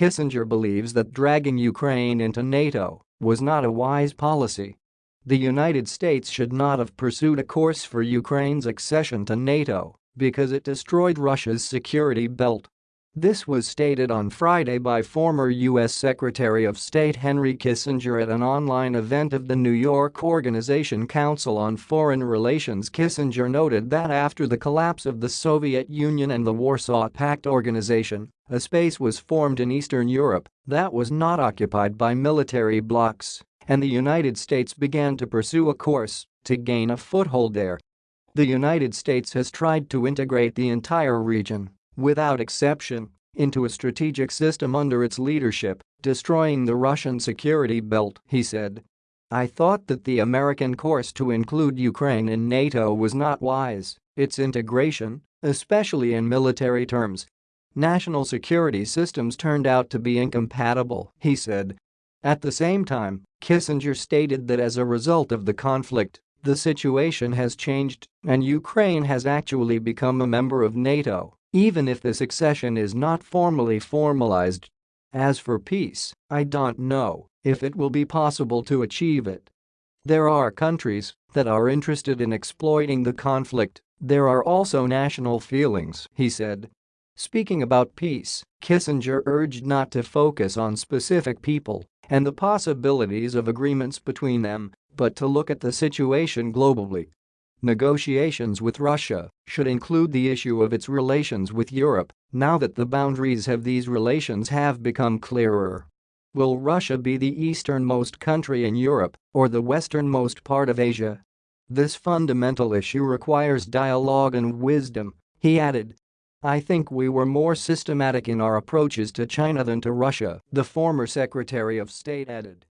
Kissinger believes that dragging Ukraine into NATO was not a wise policy. The United States should not have pursued a course for Ukraine's accession to NATO because it destroyed Russia's security belt this was stated on Friday by former U.S. Secretary of State Henry Kissinger at an online event of the New York Organization Council on Foreign Relations Kissinger noted that after the collapse of the Soviet Union and the Warsaw Pact organization, a space was formed in Eastern Europe that was not occupied by military blocs, and the United States began to pursue a course to gain a foothold there. The United States has tried to integrate the entire region without exception, into a strategic system under its leadership, destroying the Russian security belt, he said. I thought that the American course to include Ukraine in NATO was not wise, its integration, especially in military terms. National security systems turned out to be incompatible, he said. At the same time, Kissinger stated that as a result of the conflict, the situation has changed and Ukraine has actually become a member of NATO even if the succession is not formally formalized. As for peace, I don't know if it will be possible to achieve it. There are countries that are interested in exploiting the conflict, there are also national feelings, he said. Speaking about peace, Kissinger urged not to focus on specific people and the possibilities of agreements between them, but to look at the situation globally Negotiations with Russia should include the issue of its relations with Europe now that the boundaries of these relations have become clearer. Will Russia be the easternmost country in Europe or the westernmost part of Asia? This fundamental issue requires dialogue and wisdom, he added. I think we were more systematic in our approaches to China than to Russia, the former Secretary of State added.